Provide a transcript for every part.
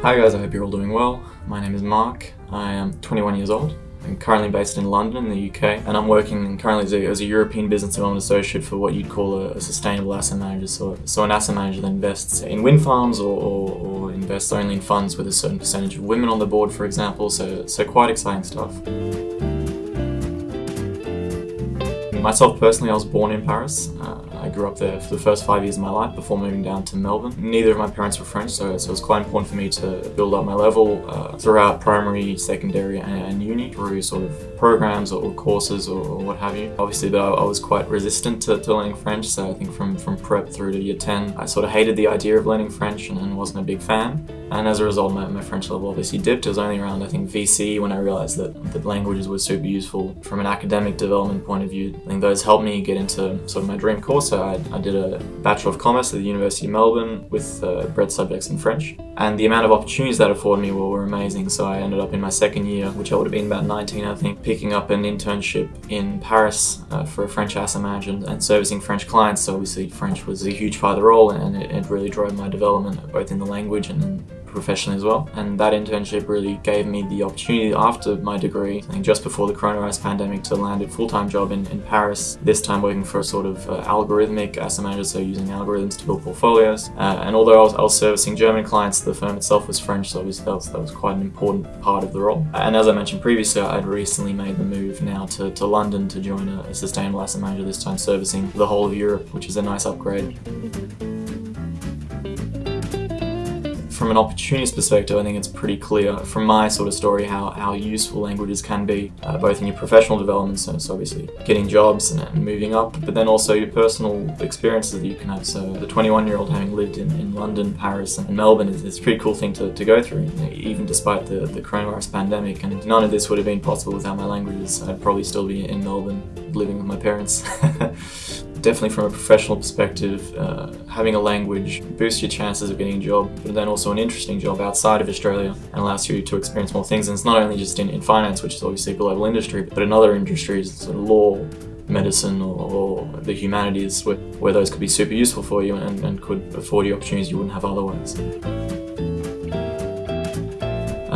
Hi guys, I hope you're all doing well. My name is Mark. I am 21 years old. I'm currently based in London in the UK and I'm working currently as a, as a European Business Development Associate for what you'd call a, a, sustainable asset manager. So, so an asset manager that invests in wind farms or, or, or invests only in funds with a certain percentage of women on the board, for example. So, so quite exciting stuff. Myself personally, I was born in Paris. Uh, I grew up there for the first five years of my life before moving down to Melbourne. Neither of my parents were French, so, so it was quite important for me to build up my level uh, throughout primary, secondary and, and, uni through sort of programs or, courses or, or, what have you. Obviously, though, I was quite resistant to, to, learning French, so I think from, from prep through to year 10, I sort of hated the idea of learning French and, and wasn't a big fan. And as a result, my, my, French level obviously dipped. It was only around, I think, VCE when I realized that, that languages were super useful from an academic development point of view. I think those helped me get into sort of my dream course. So I, I did a Bachelor of Commerce at the University of Melbourne with uh, breadth subjects in French. And the amount of opportunities that afforded me were, were amazing. So I ended up in my second year, which I would have been about 19, I think, picking up an internship in Paris uh, for a French asset manager and, and, servicing French clients. So obviously French was a huge part of the role and it, it really drove my development both in the language and professionally as well. And that internship really gave me the opportunity after my degree, I think just before the coronavirus pandemic, to land a full-time job in, in Paris, this time working for a sort of uh, algorithmic asset manager, so using algorithms to build portfolios. Uh, and although I was, I was, servicing German clients, the firm itself was French, so obviously that was, that was quite an important part of the role. And as I mentioned previously, I'd recently made the move now to, to London to join a, a sustainable asset manager, this time servicing the whole of Europe, which is a nice upgrade. From an opportunist perspective, I think it's pretty clear from my sort of story how, how useful languages can be, uh, both in your professional development, so, so obviously getting jobs and, and, moving up, but then also your personal experiences that you can have. So the 21-year-old having lived in, in London, Paris and Melbourne is, is a pretty cool thing to, to go through, even despite the, the coronavirus pandemic. And none of this would have been possible without my languages. I'd probably still be in Melbourne living with my parents. definitely from a professional perspective, uh, having a language boosts your chances of getting a job, but then also an interesting job outside of Australia and allows you to experience more things. And it's not only just in, in finance, which is obviously a global industry, but in other industries, sort of law, medicine or, or, the humanities where, where those could be super useful for you and, and could afford you opportunities you wouldn't have otherwise.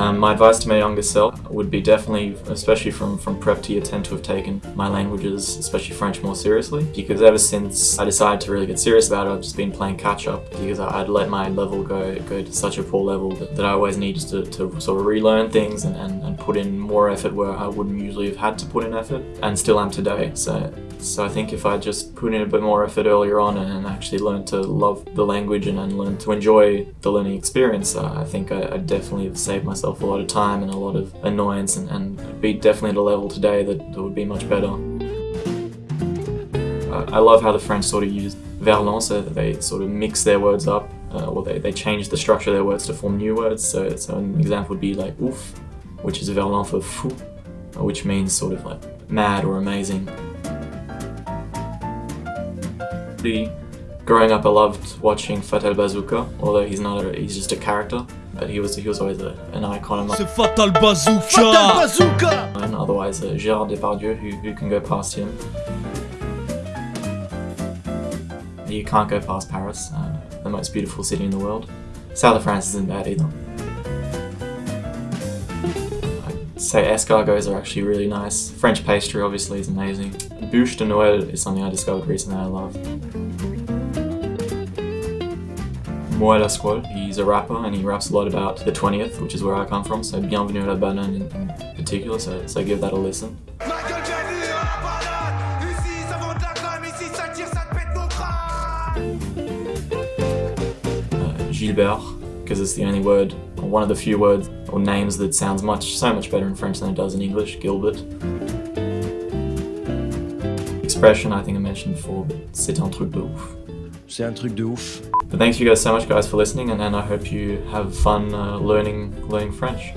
Um, my advice to my younger self would be definitely, especially from, from prep to year 10, to have taken my languages, especially French, more seriously. Because ever since I decided to really get serious about it, I've just been playing catch up because I'd let my level go go to such a poor level that, that I always needed to, to sort of relearn things and, and, and put in more effort where I wouldn't usually have had to put in effort, and still am today. So so I think if I just put in a bit more effort earlier on and actually learn to love the language and, and learn to enjoy the learning experience, uh, I think I, I, definitely have saved myself a lot of time and a lot of annoyance and, and be definitely at a level today that, that would be much better. Uh, I love how the French sort of use verlan, so they sort of mix their words up, uh, or they, they change the structure of their words to form new words. So, so an example would be like ouf, which is verlan for fou, which means sort of like mad or amazing. Growing up, I loved watching Fatal Bazooka, although he's not a, he's just a character, but he was he was always a, an icon of mine. C'est Fatal Bazooka! Fatal Bazooka! And otherwise, uh, Gérard Depardieu, who, who can go past him. You can't go past Paris, uh, the most beautiful city in the world. South of France isn't bad either. I'd say escargots are actually really nice. French pastry obviously is amazing. Bûche de Noël is something I discovered recently I love. Moha La Squale, he's a rapper and he raps a lot about the 20th, which is where I come from, so Bienvenue à la Banane in, in particular, so, so give that a listen. Uh, Gilbert, because it's the only word, or one of the few words or names that sounds much, so much better in French than it does in English, Gilbert. Expression I think I mentioned before, but c'est un truc de ouf. C'est un truc de ouf. But thanks you guys so much guys for listening and, and I hope you have fun uh, learning learning French.